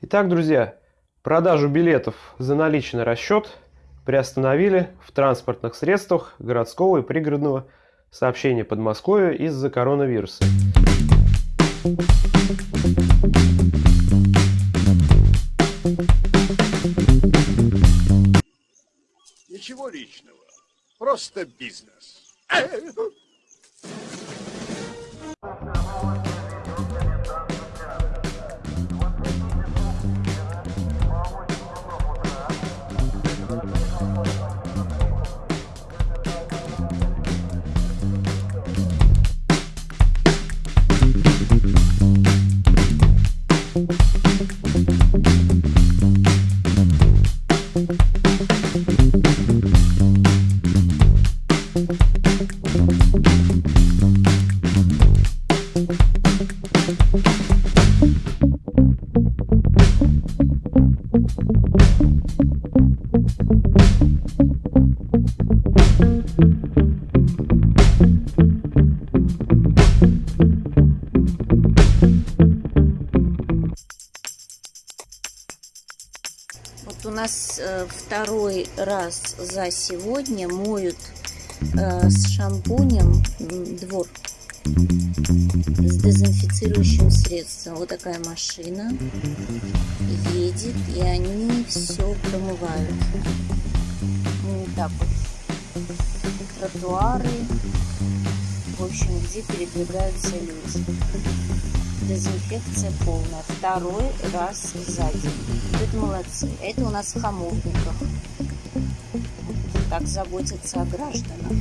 Итак, друзья, продажу билетов за наличный расчет приостановили в транспортных средствах городского и пригородного сообщения Подмосковья из-за коронавируса. Ничего личного, просто бизнес. У нас э, второй раз за сегодня моют э, с шампунем двор с дезинфицирующим средством. Вот такая машина едет, и они все промывают. Ну, так вот. Тротуары, в общем, где передвигаются люди. Дезинфекция полная. Второй раз за день. Это молодцы. Это у нас в Хамовниках. Так заботятся о гражданах.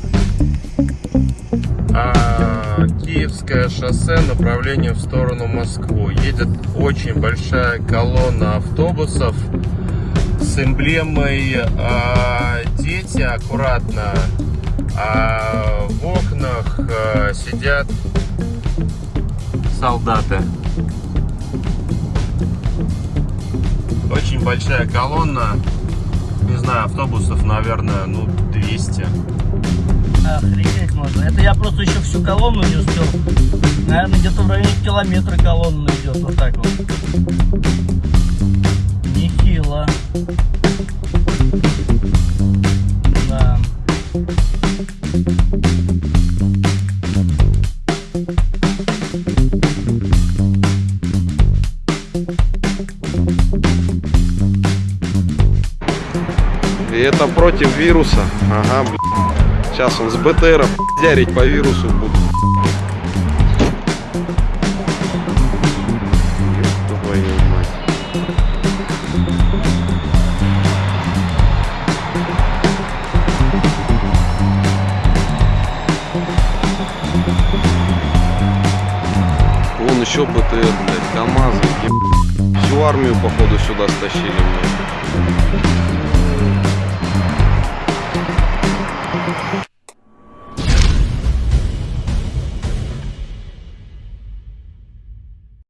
А, Киевское шоссе, направление в сторону Москвы. Едет очень большая колонна автобусов с эмблемой а, «Дети, аккуратно». А в окнах а, сидят солдаты. Очень большая колонна. Не знаю, автобусов, наверное, ну, 200. Охренеть можно. Это я просто еще всю колонну не успел. Наверное, где-то в районе километра колонна идет. Вот так вот. И это против вируса. Ага, блин. Сейчас он с БТРом дярить по вирусу будет. Вон еще БТР, блядь, КамАЗы, еб- Всю армию, походу, сюда стащили, блядь.